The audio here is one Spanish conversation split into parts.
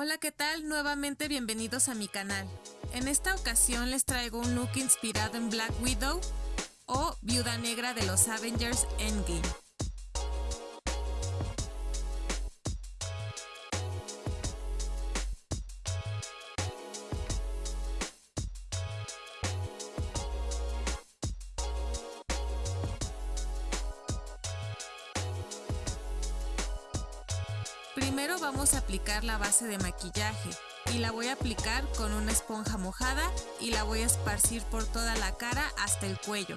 Hola, ¿qué tal? Nuevamente bienvenidos a mi canal. En esta ocasión les traigo un look inspirado en Black Widow o Viuda Negra de los Avengers Endgame. Aplicar la base de maquillaje y la voy a aplicar con una esponja mojada y la voy a esparcir por toda la cara hasta el cuello.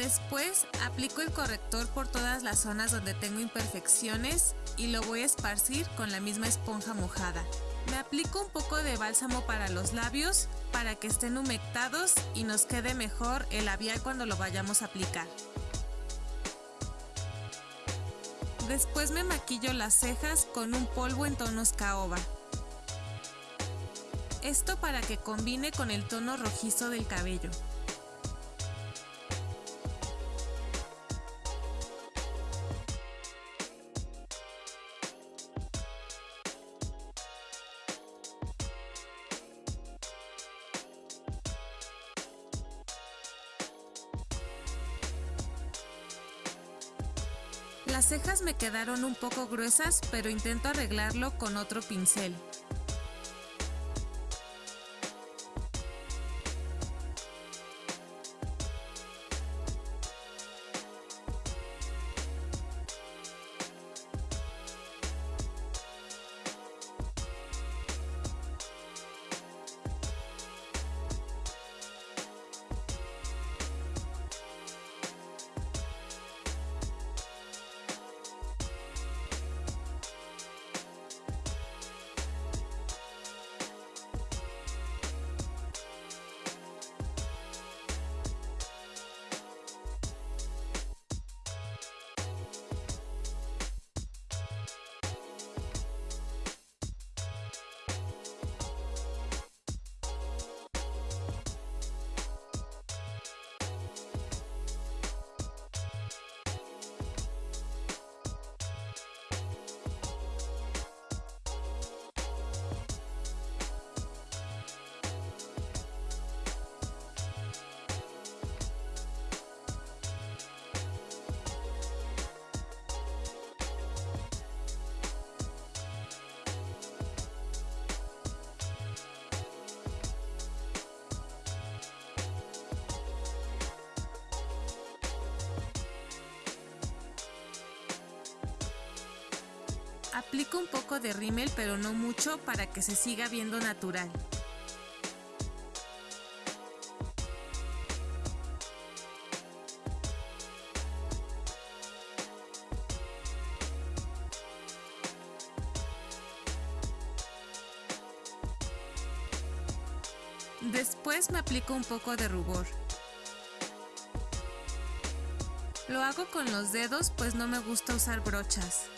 Después aplico el corrector por todas las zonas donde tengo imperfecciones y lo voy a esparcir con la misma esponja mojada. Me aplico un poco de bálsamo para los labios para que estén humectados y nos quede mejor el labial cuando lo vayamos a aplicar. Después me maquillo las cejas con un polvo en tonos caoba. Esto para que combine con el tono rojizo del cabello. Me quedaron un poco gruesas, pero intento arreglarlo con otro pincel. Aplico un poco de rímel pero no mucho para que se siga viendo natural. Después me aplico un poco de rubor. Lo hago con los dedos pues no me gusta usar brochas.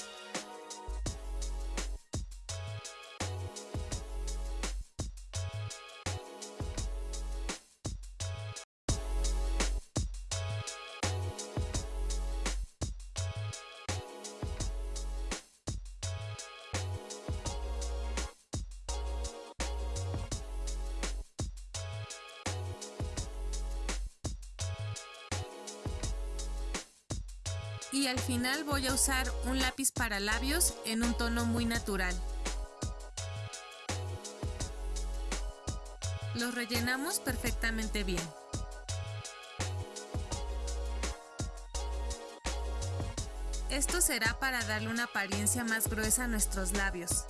Y al final voy a usar un lápiz para labios en un tono muy natural. Los rellenamos perfectamente bien. Esto será para darle una apariencia más gruesa a nuestros labios.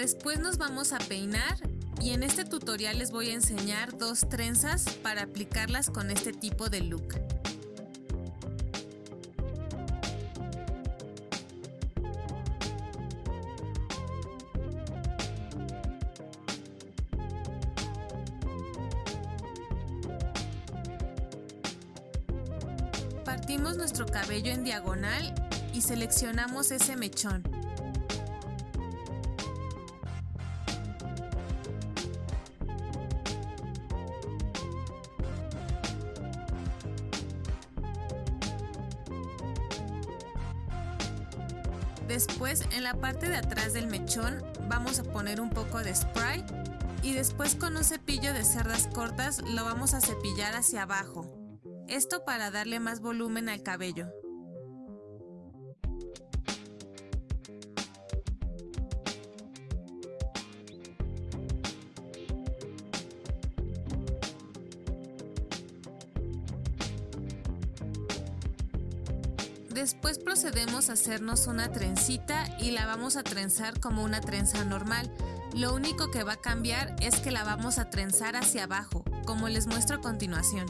Después nos vamos a peinar y en este tutorial les voy a enseñar dos trenzas para aplicarlas con este tipo de look. Partimos nuestro cabello en diagonal y seleccionamos ese mechón. De atrás del mechón vamos a poner un poco de spray y después con un cepillo de cerdas cortas lo vamos a cepillar hacia abajo. Esto para darle más volumen al cabello. Después procedemos a hacernos una trencita y la vamos a trenzar como una trenza normal. Lo único que va a cambiar es que la vamos a trenzar hacia abajo, como les muestro a continuación.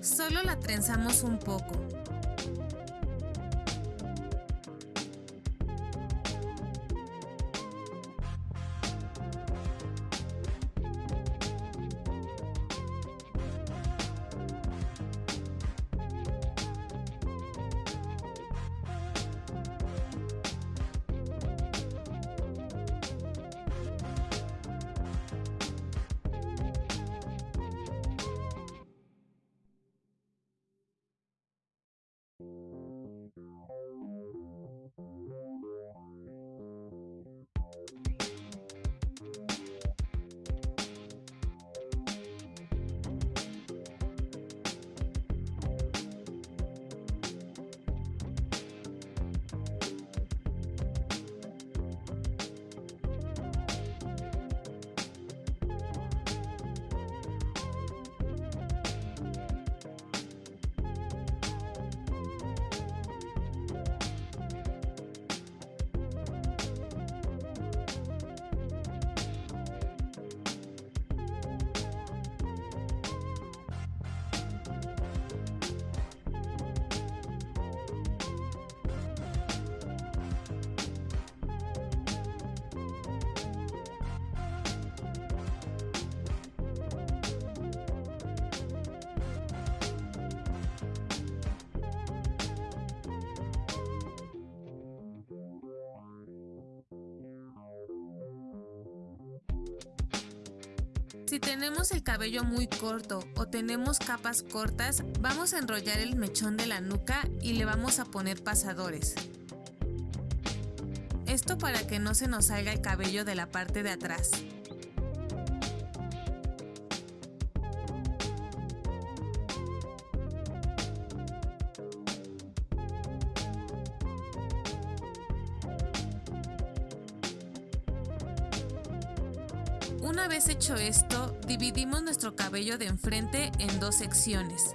Solo la trenzamos un poco. Si tenemos el cabello muy corto o tenemos capas cortas, vamos a enrollar el mechón de la nuca y le vamos a poner pasadores. Esto para que no se nos salga el cabello de la parte de atrás. Una vez hecho esto, dividimos nuestro cabello de enfrente en dos secciones.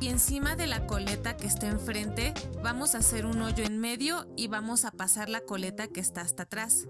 Y encima de la coleta que está enfrente vamos a hacer un hoyo en medio y vamos a pasar la coleta que está hasta atrás.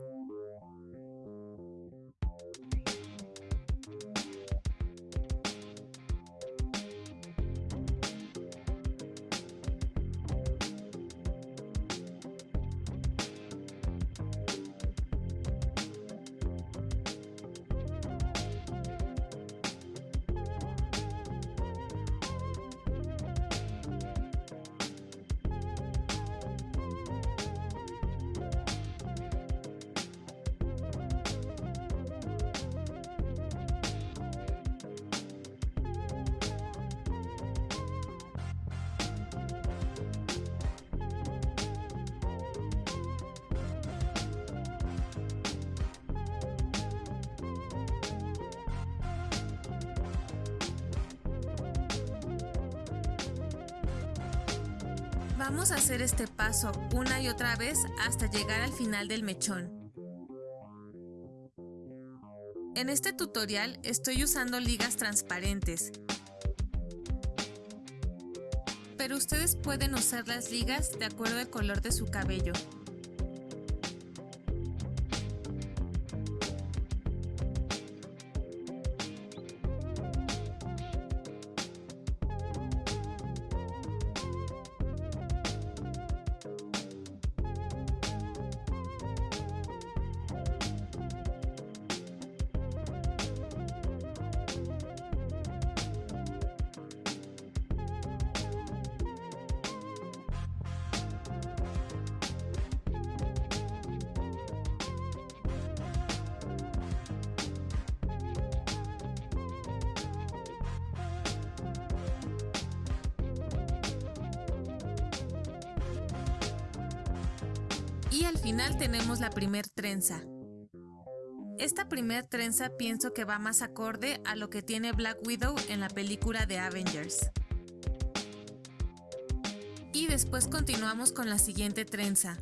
Vamos a hacer este paso una y otra vez hasta llegar al final del mechón. En este tutorial estoy usando ligas transparentes, pero ustedes pueden usar las ligas de acuerdo al color de su cabello. Y al final tenemos la primer trenza. Esta primer trenza pienso que va más acorde a lo que tiene Black Widow en la película de Avengers. Y después continuamos con la siguiente trenza.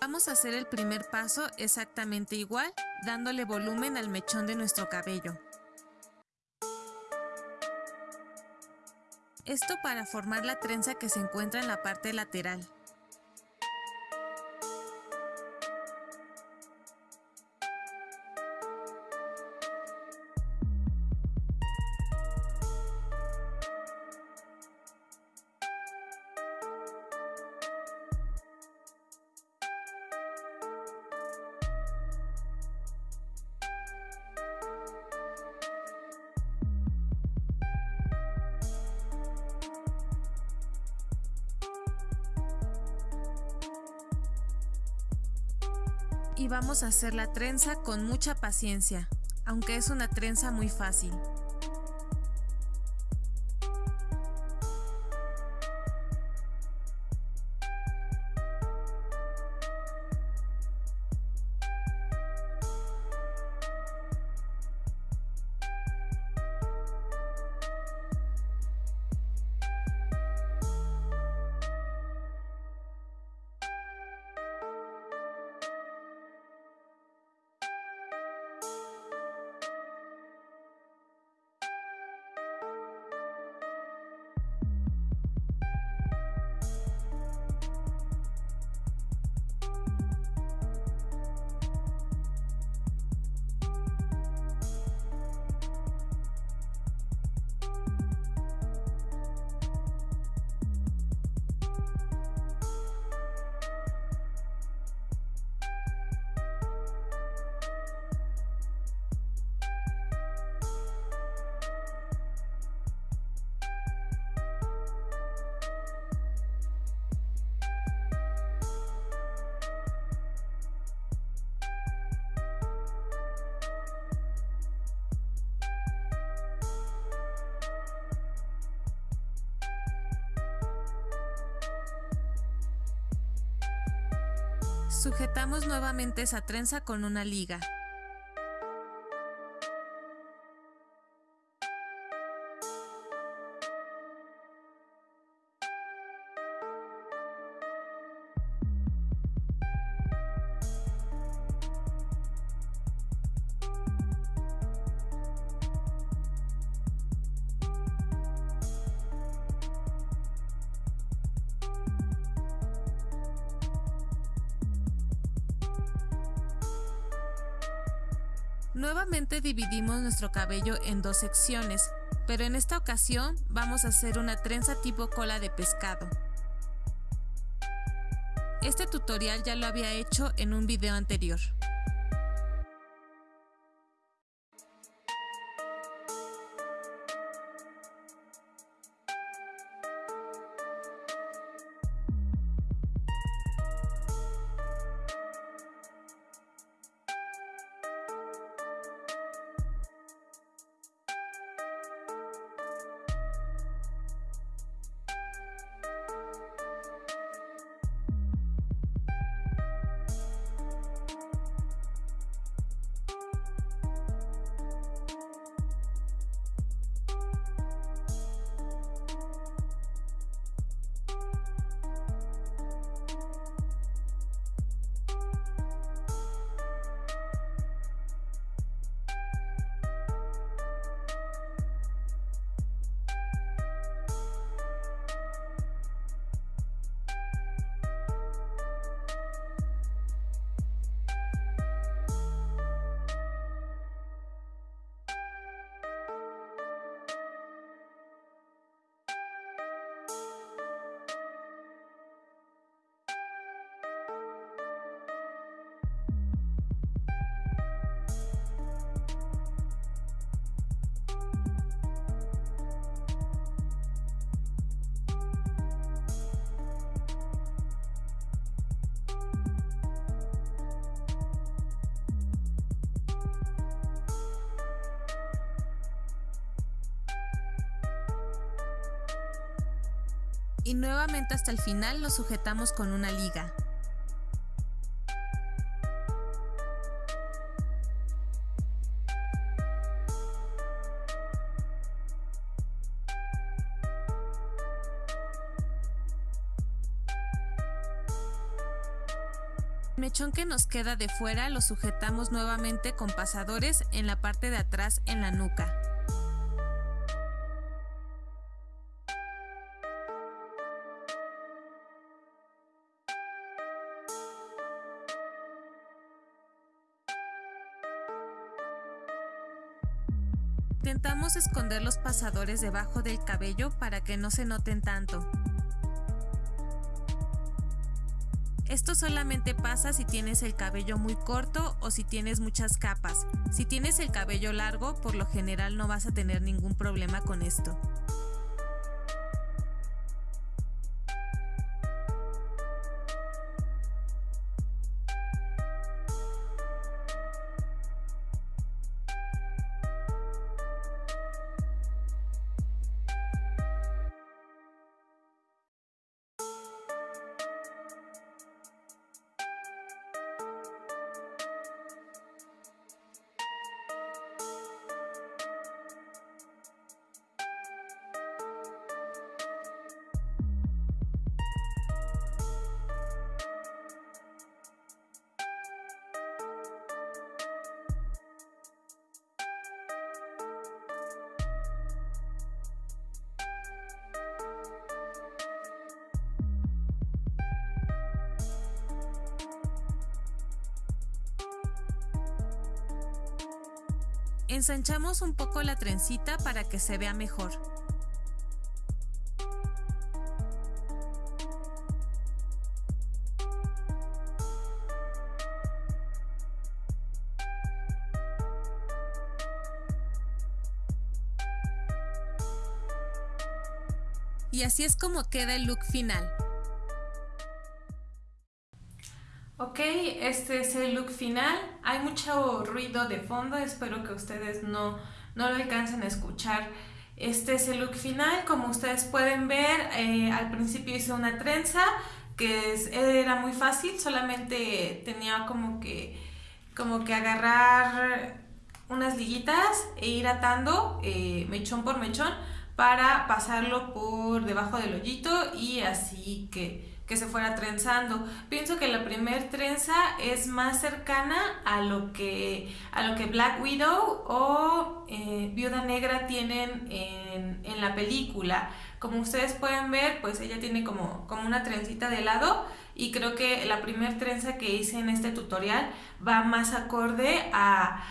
Vamos a hacer el primer paso exactamente igual, dándole volumen al mechón de nuestro cabello. Esto para formar la trenza que se encuentra en la parte lateral. Y vamos a hacer la trenza con mucha paciencia, aunque es una trenza muy fácil. Sujetamos nuevamente esa trenza con una liga. Nuevamente dividimos nuestro cabello en dos secciones, pero en esta ocasión vamos a hacer una trenza tipo cola de pescado. Este tutorial ya lo había hecho en un video anterior. Y nuevamente hasta el final lo sujetamos con una liga. El mechón que nos queda de fuera lo sujetamos nuevamente con pasadores en la parte de atrás en la nuca. Esconder los pasadores debajo del cabello para que no se noten tanto. Esto solamente pasa si tienes el cabello muy corto o si tienes muchas capas. Si tienes el cabello largo, por lo general no vas a tener ningún problema con esto. Ensanchamos un poco la trencita para que se vea mejor. Y así es como queda el look final. Este es el look final. Hay mucho ruido de fondo, espero que ustedes no, no lo alcancen a escuchar. Este es el look final, como ustedes pueden ver, eh, al principio hice una trenza que era muy fácil, solamente tenía como que, como que agarrar unas liguitas e ir atando eh, mechón por mechón para pasarlo por debajo del hoyito y así que que se fuera trenzando. Pienso que la primer trenza es más cercana a lo que, a lo que Black Widow o eh, Viuda Negra tienen en, en la película Como ustedes pueden ver, pues ella tiene como, como una trencita de lado y creo que la primer trenza que hice en este tutorial va más acorde a,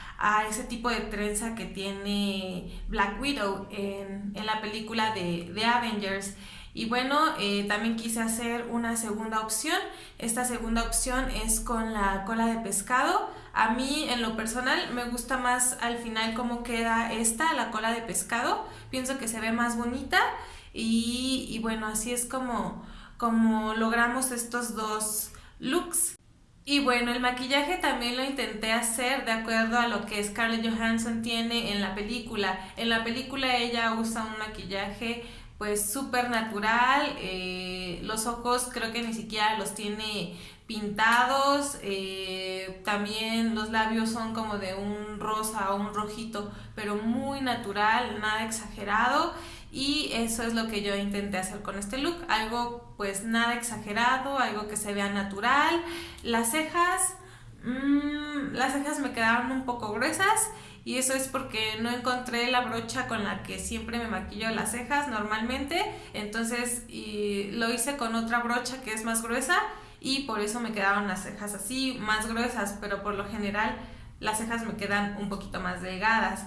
ese tipo de trenza que tiene Black Widow en, la película de, de Avengers. Y bueno, eh, también quise hacer una segunda opción. Esta segunda opción es con la cola de pescado. A mí en lo personal me gusta más al final cómo queda esta, la cola de pescado. Pienso que se ve más bonita y, y bueno, así es como, como logramos estos dos looks. Y bueno, el maquillaje también lo intenté hacer de acuerdo a lo que Scarlett Johansson tiene en la película. En la película ella usa un maquillaje pues súper natural, eh, los ojos creo que ni siquiera los tiene pintados, eh, también los labios son como de un rosa o un rojito, pero muy natural, nada exagerado y eso es lo que yo intenté hacer con este look, algo pues nada exagerado, algo que se vea natural, las cejas, mmm, las cejas me quedaron un poco gruesas, y eso es porque no encontré la brocha con la que siempre me maquillo las cejas normalmente, entonces lo hice con otra brocha que es más gruesa y por eso me quedaron las cejas así, más gruesas, pero por lo general las cejas me quedan un poquito más delgadas.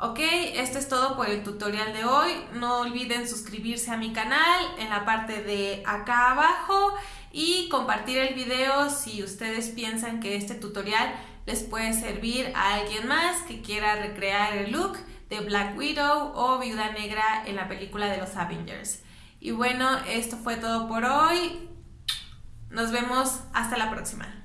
Ok, esto es todo por el tutorial de hoy. No olviden suscribirse a mi canal en la parte de acá abajo y compartir el video si ustedes piensan que este tutorial les puede servir a alguien más que quiera recrear el look de Black Widow o Viuda Negra en la película de los Avengers. Y bueno, esto fue todo por hoy. Nos vemos hasta la próxima.